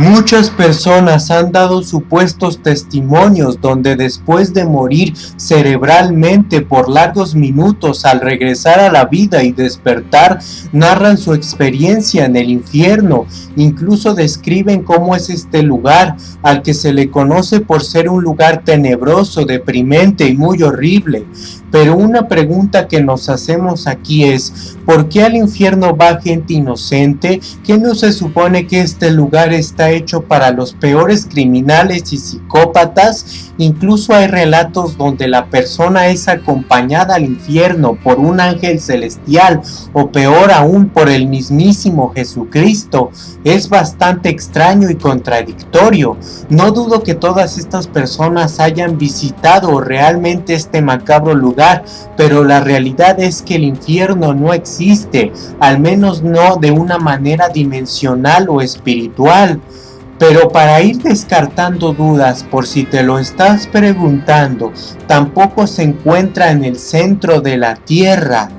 Muchas personas han dado supuestos testimonios donde después de morir cerebralmente por largos minutos al regresar a la vida y despertar, narran su experiencia en el infierno, incluso describen cómo es este lugar, al que se le conoce por ser un lugar tenebroso, deprimente y muy horrible. Pero una pregunta que nos hacemos aquí es, ¿por qué al infierno va gente inocente? ¿Qué no se supone que este lugar está hecho para los peores criminales y psicópatas? Incluso hay relatos donde la persona es acompañada al infierno por un ángel celestial o peor aún por el mismísimo Jesucristo. Es bastante extraño y contradictorio. No dudo que todas estas personas hayan visitado realmente este macabro lugar pero la realidad es que el infierno no existe, al menos no de una manera dimensional o espiritual. Pero para ir descartando dudas por si te lo estás preguntando, tampoco se encuentra en el centro de la tierra.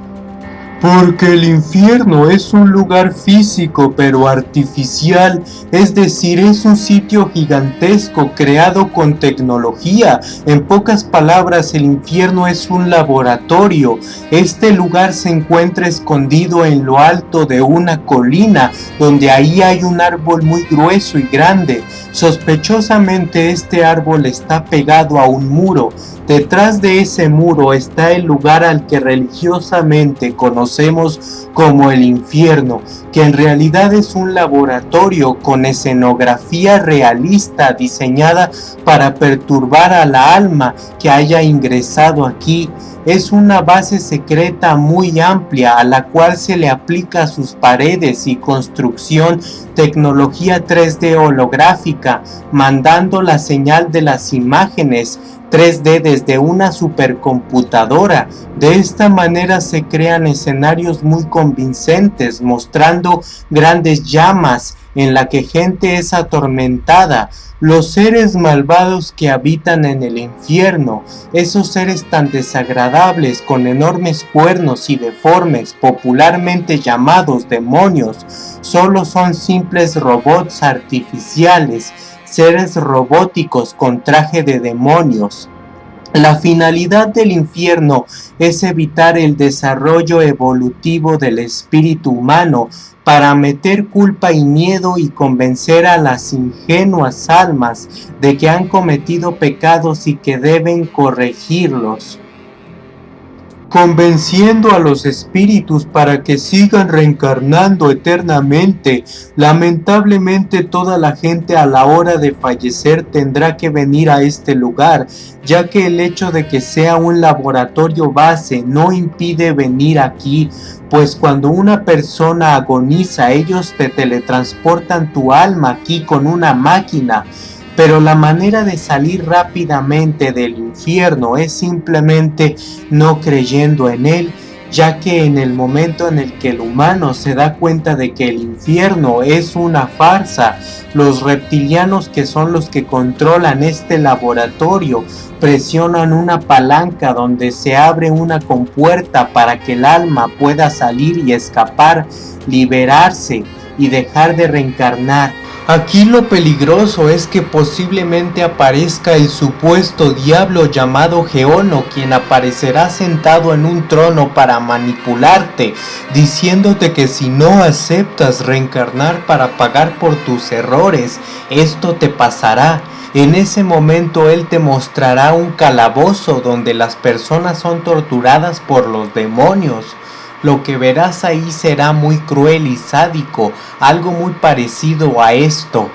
Porque el infierno es un lugar físico pero artificial, es decir, es un sitio gigantesco creado con tecnología. En pocas palabras, el infierno es un laboratorio. Este lugar se encuentra escondido en lo alto de una colina, donde ahí hay un árbol muy grueso y grande. Sospechosamente este árbol está pegado a un muro. Detrás de ese muro está el lugar al que religiosamente conocemos como el infierno, que en realidad es un laboratorio con escenografía realista diseñada para perturbar a la alma que haya ingresado aquí. Es una base secreta muy amplia a la cual se le aplica sus paredes y construcción tecnología 3D holográfica, mandando la señal de las imágenes 3D desde una supercomputadora. De esta manera se crean escenarios muy convincentes, mostrando grandes llamas en la que gente es atormentada, los seres malvados que habitan en el infierno, esos seres tan desagradables con enormes cuernos y deformes, popularmente llamados demonios, solo son simples robots artificiales, seres robóticos con traje de demonios. La finalidad del infierno es evitar el desarrollo evolutivo del espíritu humano para meter culpa y miedo y convencer a las ingenuas almas de que han cometido pecados y que deben corregirlos convenciendo a los espíritus para que sigan reencarnando eternamente. Lamentablemente toda la gente a la hora de fallecer tendrá que venir a este lugar, ya que el hecho de que sea un laboratorio base no impide venir aquí, pues cuando una persona agoniza ellos te teletransportan tu alma aquí con una máquina pero la manera de salir rápidamente del infierno es simplemente no creyendo en él, ya que en el momento en el que el humano se da cuenta de que el infierno es una farsa, los reptilianos que son los que controlan este laboratorio presionan una palanca donde se abre una compuerta para que el alma pueda salir y escapar, liberarse y dejar de reencarnar Aquí lo peligroso es que posiblemente aparezca el supuesto diablo llamado Geono, quien aparecerá sentado en un trono para manipularte, diciéndote que si no aceptas reencarnar para pagar por tus errores, esto te pasará. En ese momento Él te mostrará un calabozo donde las personas son torturadas por los demonios lo que verás ahí será muy cruel y sádico, algo muy parecido a esto.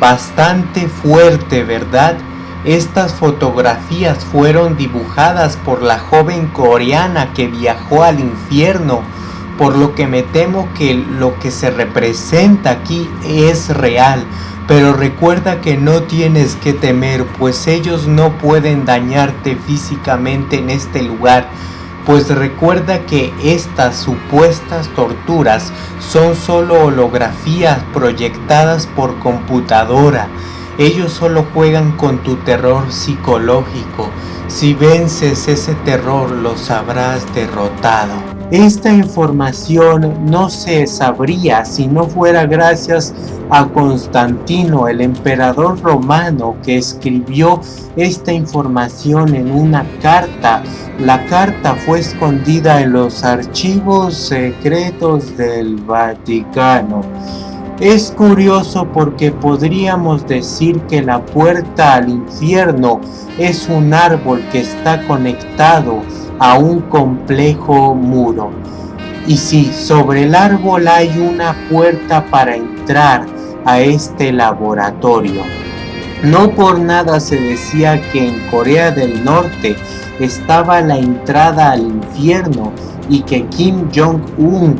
Bastante fuerte, ¿verdad? Estas fotografías fueron dibujadas por la joven coreana que viajó al infierno, por lo que me temo que lo que se representa aquí es real. Pero recuerda que no tienes que temer, pues ellos no pueden dañarte físicamente en este lugar pues recuerda que estas supuestas torturas son solo holografías proyectadas por computadora. Ellos solo juegan con tu terror psicológico. Si vences ese terror los habrás derrotado. Esta información no se sabría si no fuera gracias a Constantino, el emperador romano, que escribió esta información en una carta. La carta fue escondida en los archivos secretos del Vaticano. Es curioso porque podríamos decir que la puerta al infierno es un árbol que está conectado a un complejo muro. Y si sobre el árbol hay una puerta para entrar a este laboratorio. No por nada se decía que en Corea del Norte estaba la entrada al infierno y que Kim Jong-un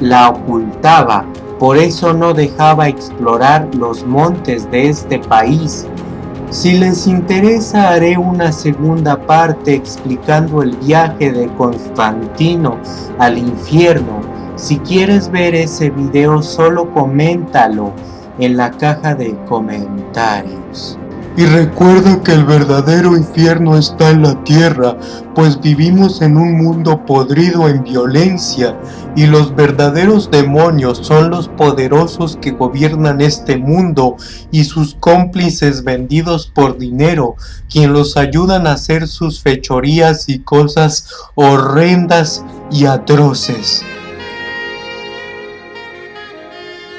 la ocultaba por eso no dejaba explorar los montes de este país. Si les interesa haré una segunda parte explicando el viaje de Constantino al infierno. Si quieres ver ese video solo coméntalo en la caja de comentarios. Y recuerda que el verdadero infierno está en la tierra, pues vivimos en un mundo podrido en violencia, y los verdaderos demonios son los poderosos que gobiernan este mundo y sus cómplices vendidos por dinero, quien los ayudan a hacer sus fechorías y cosas horrendas y atroces.